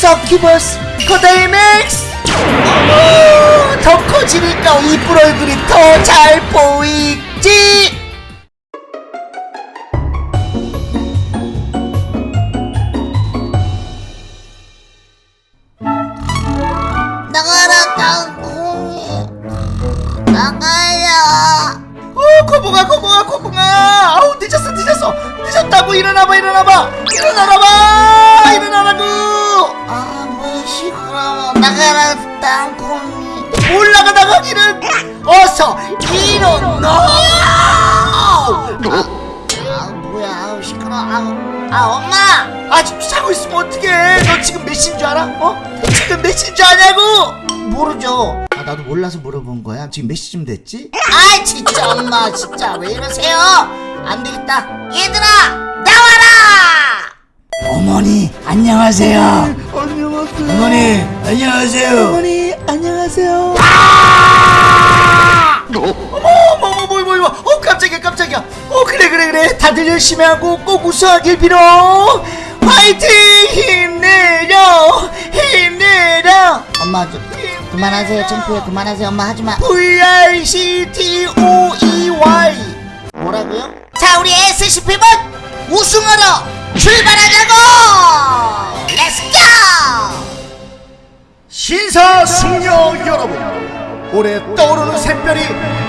서큐버스 코다이맥스 어머 더 커지니까 이쁜 얼굴이 더 잘 보이지? 나가라 땅콩이. 나가라 어 코봉아 코봉아 코봉아. 아우 늦었어 늦었어. 늦었다고 일어나봐 일어나봐. 일어나라봐 일어나라고 아뭐 시끄러워 나가라 땅콩이 올라가 나가기는 어서 일어나 아 뭐야 시끄러워. 아우 아 엄마! 아직도 자고 있으면 어떡해 너 지금 몇 시인 줄 알아? 어? 지금 몇 시인 줄 아냐고 모르죠. 아 나도 몰라서 물어본 거야. 지금 몇 시쯤 됐지? 아 진짜 엄마 진짜 왜 이러세요? 안 되겠다. 얘들아! 나와라 어머니 안녕하세요. 안녕하세요. 어머니 안녕하세요. 어머니 안녕하세요. 어머 어머 어머 뭐, 뭐, 뭐, 어 깜짝이야 깜짝이야. 어 그래 그래 그래. 다들 열심히 하고 꼭 우승하길 빌어. 화이팅! 힘내려. 힘내려. 엄마 좀 그만하세요. 창피해. 그만하세요. 엄마 하지마. V-I-C-T-O-E-Y 뭐라고요? 자 우리 SCP는 우승하러 출발하자고! let's go 신사숙녀 여러분. 올해 떠오르는 샛별이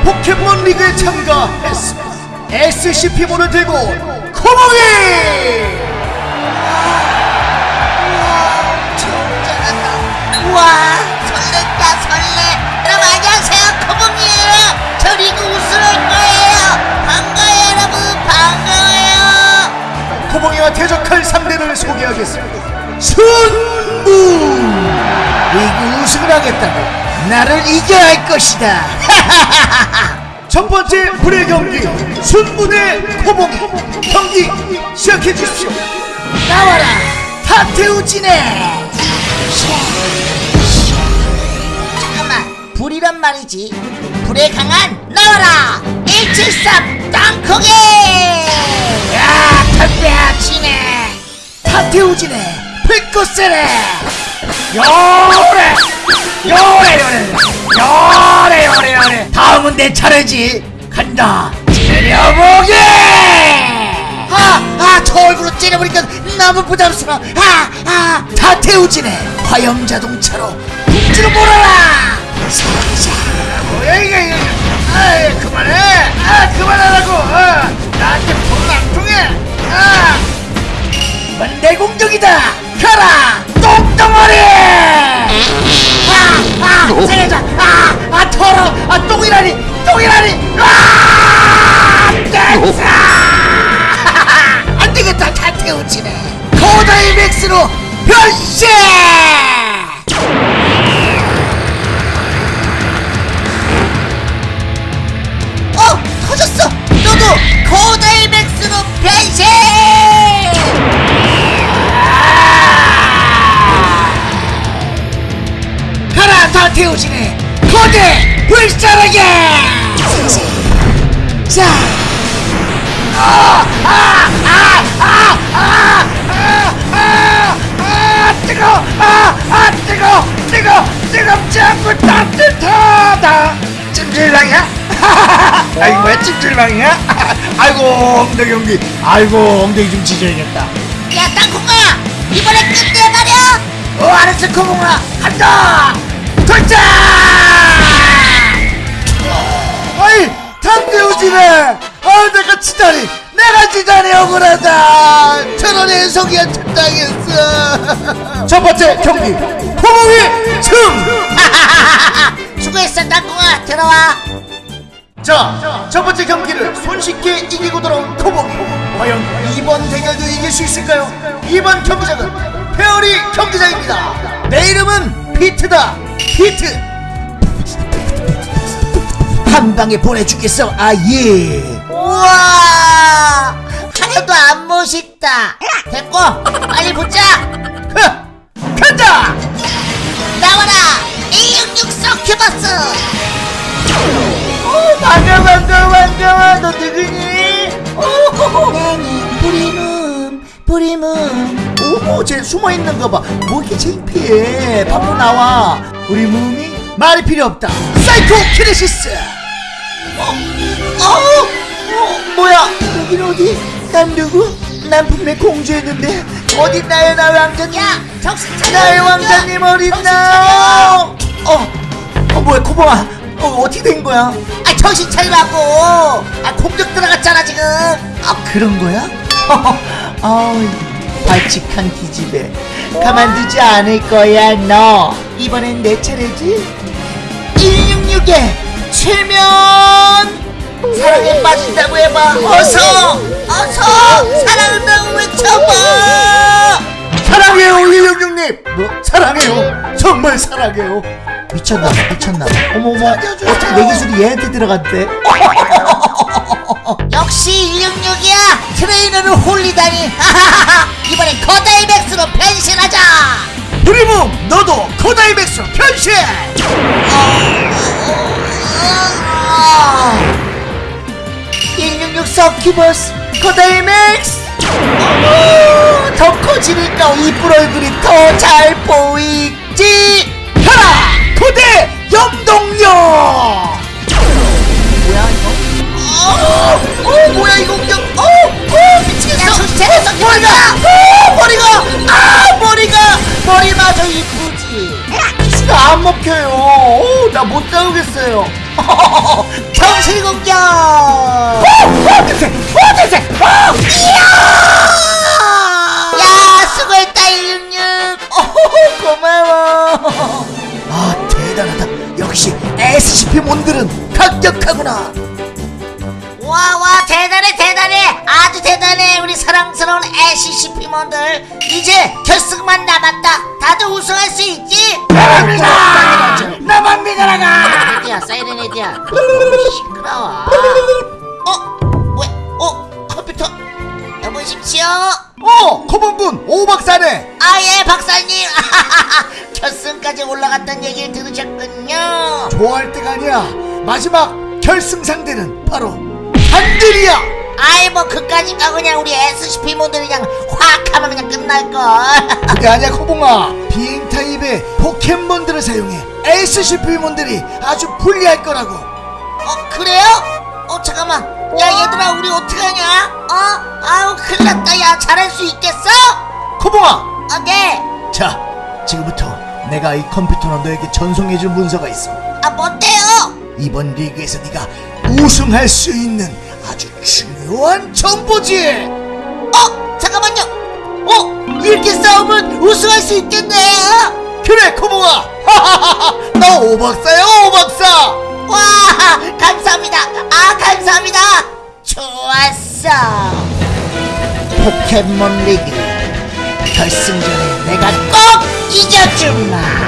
포켓몬 리그에 참가했습니다. SCP몬을 들고 코봉이! 우와 설렌다 설레. 여러분 안녕하세요. 코봉이에요. 저 리그 하겠다고 나를 이겨야 할 것이다. 첫 번째 불의 경기 순무 대 코몽이. 경기 시작해 주십시오. 나와라 타테우지네 잠깐만 불이란 말이지. 불에 강한 나와라 173 땅콩이! 야 담배야 지네 타테우지네 불꽃세네 요래 요래 요래 요래 요래 요래 다음은 내 차례지. 간다. 째려보기 아아저 얼굴로 째려보니까 너무 부담스러워. 아아. 타테우지네. 화염 자동차로 둥지로 몰아라! 살자. 뭐야 이거 이거 아 그만해. 아 그만하라고. 아, 나한테 돈안 통해. 아. 이번 내 공격이다. 가라 똥이라니 똥이라니! 아! 됐어! 안 되겠다 다 태우지네. 코다이 맥스로 변신! 어 터졌어! 너도 코다이 맥스로 변신! 태우지네. 거대 불사라게! 자! 아! 아! 아! 아! 아! 아! 아! 뜨거! 아! 아! 뜨거! 뜨거! 뜨겁지 않고 따뜻하다! 찜질방이야? 아이 뭐야 찜질방이야? 아이고 엉덩이 엉덩이 아이고 엉덩이 좀 지져야겠다 야 땅콩아! 이번에 끝내버려! 어 알았어 코봉아 간다! 돌자! 아이 탐대우지네 아 내가 지다니 내가 지다니 억울하다. 천원의 속이한테 당했어. 첫 번째 경기 코봉이 승. 수고했어 땅콩아 들어와. 자, 첫 번째 경기를 손쉽게 이기고 돌아온 코봉이 과연 이번 대결도 이길 수 있을까요? 이번 경기장은 페어리 경기장입니다. 내 이름은 피트다. 피트 한 방에 보내주겠어 아예. 우와! 하나도 안 멋있다. 됐고 빨리 보자. 간다! 나와라! A66 서큐버스! 오, 반가워 반가워 반가워 너 누구니? 오, 나는 뿌리문 뿌리문. 어머 쟤 숨어있는 거봐뭐 이렇게 창피해? 밖으로 나와. 우리 무미 말이 필요 없다. 사이코 키네시스 어, 어, 어, 뭐야? 여긴 어디? 난 누구? 난 분명 공주였는데. 어딨나요 나의 왕자님? 야 정신 차려. 나의! 왕자님 정신 어딨나요 어, 어 뭐야 코봉아. 어 어떻게 된 거야? 아 정신 차리라고. 아 공격 들어갔잖아 지금. 아 그런 거야? 아우 발칙한 기집애. 가만두지 않을 거야 너. 이번엔 내 차례지? 166에 최면 사랑에 빠진다고 해봐. 어서 어서 사랑한다고 외쳐봐. 사랑해요 166님. 뭐 사랑해요. 정말 사랑해요. 미쳤나 봐 미쳤나. 봐 어머머 어떻게 내 기술이 얘한테 들어갔대? 역시 166이야. 트레이너를 홀리다니. 이번엔 거다이 맥스로 변신하자. 브리문 너도 코다이 백수 변신! 166 서큐버스 코다이 맥스 어머 더 커지니까 이쁜 얼굴이 더 잘 보이지? 하라 고대 염동력 뭐야 이거? 어, 어 뭐야 이거 그냥 어, 어 미치겠어. 야, 차려, 머리가 어 머리가 아 머리가 머리마저 이쁘지 키스가 안 먹혀요. 어, 나못 잡겠어요 정실 공격 이야! 야 수고했다 166 어, 고마워. 아, 대단하다. 역시 SCP 몬들은 강력하구나. 와와 대단해 대단해 아주 대단해 우리 사랑스러운 SCP몬들 이제 결승만 남았다 다들 우승할 수 있지? 나만 믿어! 나만 믿어라가! 헤드야 사이렌 헤드야 시끄러워 어? 왜? 어? 컴퓨터 여보십시오 어, 코봉군 오박사네. 아 예 박사님 결승까지 올라갔던 얘기를 들으셨군요 좋아할 때가 아니야. 마지막 결승 상대는 바로 한들이야. 아이 뭐 그까짓가 그냥 우리 SCP몬들 그냥 확 하면 그냥 끝날걸 그게 아니야, 코봉아. 타입의 포켓몬들을 사용해 SCP 몬들이 아주 불리할 거라고. 어 그래요? 어 잠깐만 야 얘들아 우리 어떡하냐? 어? 아우 큰일 났다 야 잘할 수 있겠어? 코봉아, 어 네. 자, 지금부터 내가 이 컴퓨터로 너에게 전송해줄 문서가 있어. 아 뭔데요? 이번 리그에서 네가 우승할 수 있는 아주 중요한 정보지. 어 잠깐만요 어 이렇게 싸우면 우승할 수 있겠네. 너 오박사야, 오박사. 와 감사합니다 아 감사합니다 좋았어 포켓몬 리그 결승전에 내가 꼭 이겨주마. 간다.